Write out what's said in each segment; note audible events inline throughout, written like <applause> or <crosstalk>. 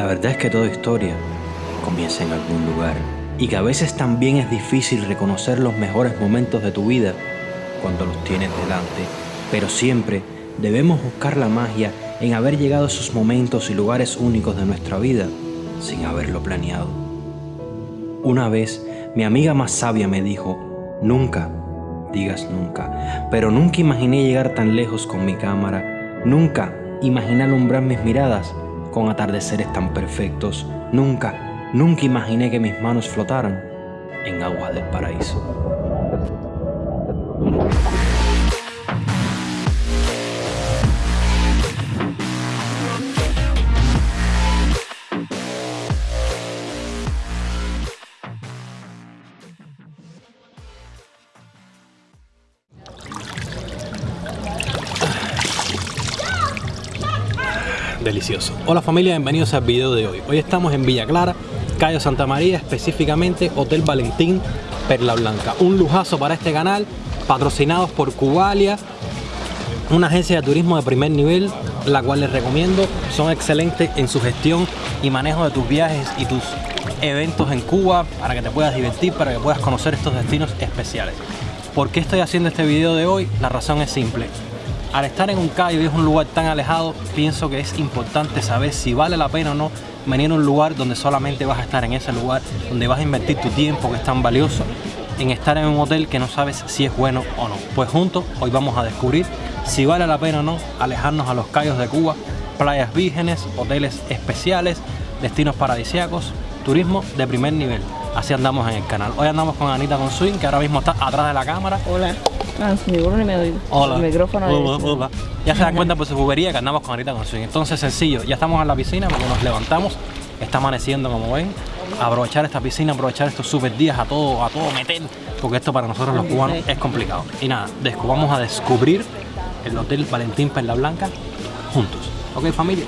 La verdad es que toda historia comienza en algún lugar y que a veces también es difícil reconocer los mejores momentos de tu vida cuando los tienes delante, pero siempre debemos buscar la magia en haber llegado a esos momentos y lugares únicos de nuestra vida sin haberlo planeado. Una vez mi amiga más sabia me dijo, nunca digas nunca, pero nunca imaginé llegar tan lejos con mi cámara, nunca imaginé alumbrar mis miradas con atardeceres tan perfectos, nunca, nunca imaginé que mis manos flotaran en aguas del paraíso. Delicioso. Hola familia, bienvenidos al video de hoy. Hoy estamos en Villa Clara, Calle Santa María, específicamente Hotel Valentín Perla Blanca. Un lujazo para este canal, patrocinados por Cubalia, una agencia de turismo de primer nivel, la cual les recomiendo. Son excelentes en su gestión y manejo de tus viajes y tus eventos en Cuba para que te puedas divertir, para que puedas conocer estos destinos especiales. ¿Por qué estoy haciendo este video de hoy? La razón es simple al estar en un callo y es un lugar tan alejado, pienso que es importante saber si vale la pena o no venir a un lugar donde solamente vas a estar en ese lugar, donde vas a invertir tu tiempo que es tan valioso en estar en un hotel que no sabes si es bueno o no. Pues juntos hoy vamos a descubrir si vale la pena o no alejarnos a los callos de Cuba, playas vírgenes, hoteles especiales, destinos paradisíacos, turismo de primer nivel. Así andamos en el canal. Hoy andamos con Anita Consuin, que ahora mismo está atrás de la cámara. Hola. Ah, me doy. Hola. El micrófono Hola, es- hola. Ya se dan cuenta por su juguería que andamos con Anita Consuin. Entonces sencillo, ya estamos en la piscina, porque nos levantamos, está amaneciendo como ven. Aprovechar esta piscina, aprovechar estos super días a todo, a todo meter, porque esto para nosotros los cubanos es complicado. Y nada, vamos a descubrir el Hotel Valentín Perla Blanca juntos. ¿Ok familia?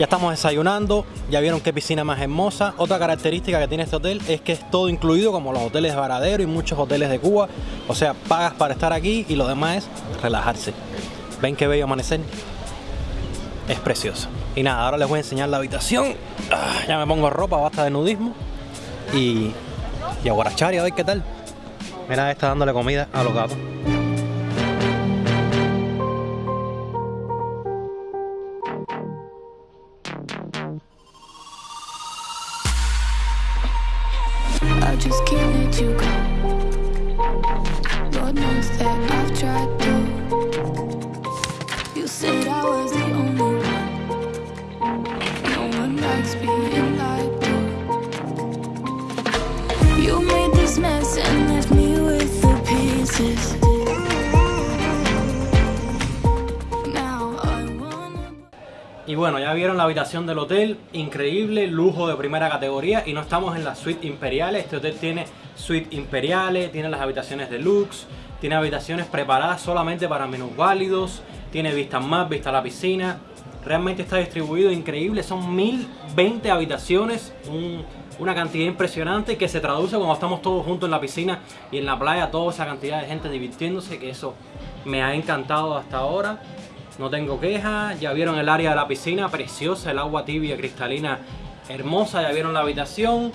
Ya estamos desayunando, ya vieron qué piscina más hermosa. Otra característica que tiene este hotel es que es todo incluido como los hoteles de Varadero y muchos hoteles de Cuba. O sea, pagas para estar aquí y lo demás es relajarse. ¿Ven qué bello amanecer? Es precioso. Y nada, ahora les voy a enseñar la habitación. Ah, ya me pongo ropa, basta de nudismo. Y, y a guarachar y a ver qué tal. Mira, está dándole comida a los gatos. Y bueno, ya vieron la habitación del hotel, increíble, lujo de primera categoría y no estamos en las suites imperiales, este hotel tiene suites imperiales, tiene las habitaciones deluxe, tiene habitaciones preparadas solamente para menús válidos, tiene vistas más, vista a la piscina, realmente está distribuido increíble, son 1020 habitaciones, un- una cantidad impresionante que se traduce cuando estamos todos juntos en la piscina y en la playa, toda esa cantidad de gente divirtiéndose, que eso me ha encantado hasta ahora. No tengo quejas, ya vieron el área de la piscina, preciosa, el agua tibia, cristalina, hermosa, ya vieron la habitación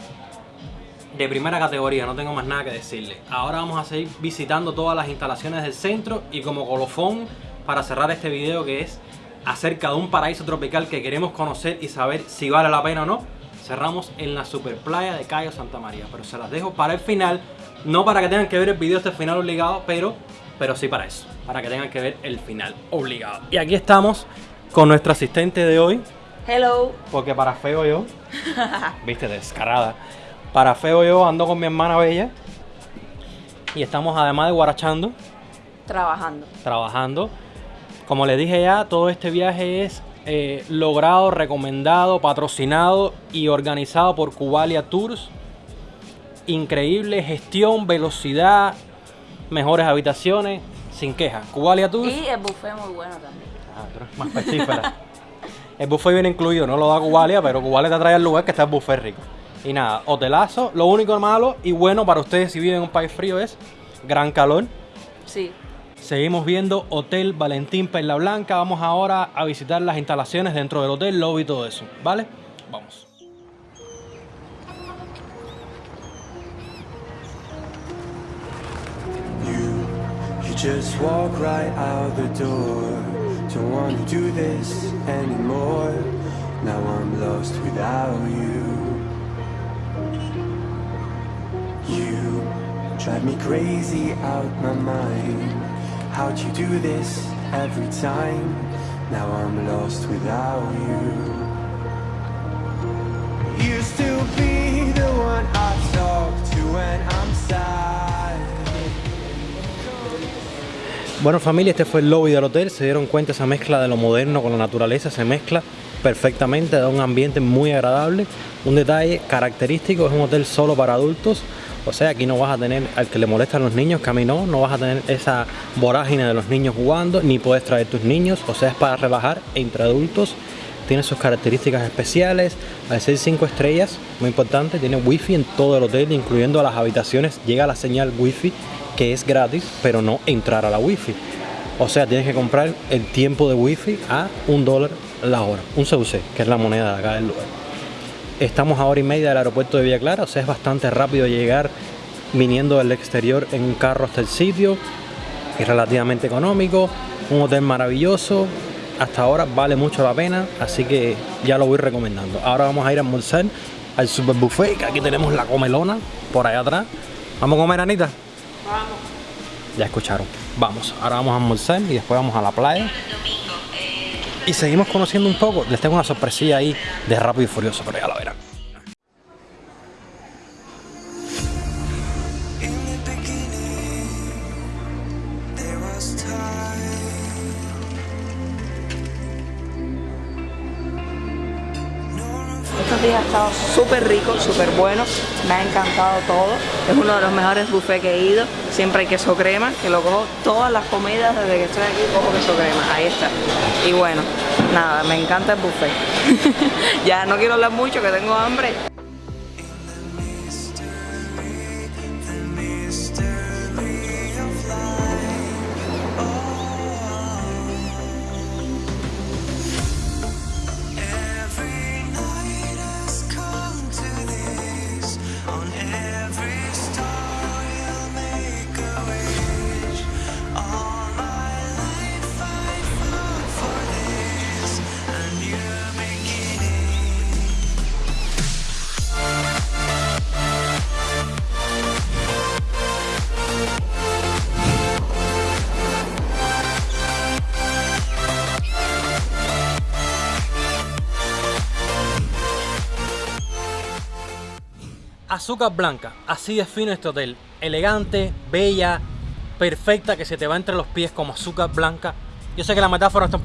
de primera categoría, no tengo más nada que decirle. Ahora vamos a seguir visitando todas las instalaciones del centro y como colofón para cerrar este video que es acerca de un paraíso tropical que queremos conocer y saber si vale la pena o no, cerramos en la super playa de Cayo Santa María, pero se las dejo para el final, no para que tengan que ver el video hasta el final obligado, pero, pero sí para eso, para que tengan que ver el final obligado. Y aquí estamos con nuestra asistente de hoy, Hello. porque para feo yo, <laughs> viste, descarada. Para feo yo ando con mi hermana Bella. Y estamos además de guarachando, Trabajando. trabajando. Como les dije ya, todo este viaje es eh, logrado, recomendado, patrocinado y organizado por Cubalia Tours. Increíble gestión, velocidad, mejores habitaciones, sin quejas. Cubalia Tours. Y el buffet muy bueno también. Ah, tú eres más pestífera. <laughs> el buffet viene incluido, no lo da Cubalia, pero Cubalia te trae al lugar que está el buffet rico. Y nada, hotelazo. Lo único malo y bueno para ustedes si viven en un país frío es gran calor. Sí. Seguimos viendo Hotel Valentín Perla Blanca. Vamos ahora a visitar las instalaciones dentro del hotel, lobby y todo eso. ¿Vale? Vamos. Just walk right out the door. Don't wanna do this anymore. Now I'm lost without you. You drive me crazy out my mind. How'd you do this every time? Now I'm lost without you. Used to be the one I talk to when I'm sad. Bueno familia, este fue el lobby del hotel. Se dieron cuenta esa mezcla de lo moderno con la naturaleza. Se mezcla perfectamente, da un ambiente muy agradable. Un detalle característico, es un hotel solo para adultos. O sea, aquí no vas a tener al que le molestan los niños, no, no vas a tener esa vorágine de los niños jugando, ni puedes traer tus niños, o sea, es para relajar entre adultos. Tiene sus características especiales, al ser 5 estrellas, muy importante, tiene wifi en todo el hotel, incluyendo las habitaciones, llega la señal wifi que es gratis, pero no entrar a la wifi. O sea, tienes que comprar el tiempo de wifi a un dólar la hora, un CUC, que es la moneda de acá del lugar. Estamos a hora y media del aeropuerto de Villa Clara, o sea, es bastante rápido llegar viniendo del exterior en un carro hasta el sitio. Es relativamente económico, un hotel maravilloso. Hasta ahora vale mucho la pena, así que ya lo voy recomendando. Ahora vamos a ir a almorzar al super buffet, que aquí tenemos la comelona por allá atrás. ¿Vamos a comer, Anita? Vamos. Ya escucharon. Vamos, ahora vamos a almorzar y después vamos a la playa. Y seguimos conociendo un poco. Les tengo una sorpresilla ahí de Rápido y Furioso, pero ya la verán. Ha estado súper rico, súper bueno. Me ha encantado todo. Es uno de los mejores buffets que he ido. Siempre hay queso crema, que lo cojo todas las comidas desde que estoy aquí, cojo queso crema. Ahí está. Y bueno, nada, me encanta el buffet. <laughs> ya no quiero hablar mucho, que tengo hambre. Azúcar blanca, así define este hotel. Elegante, bella, perfecta, que se te va entre los pies como azúcar blanca. Yo sé que la metáfora está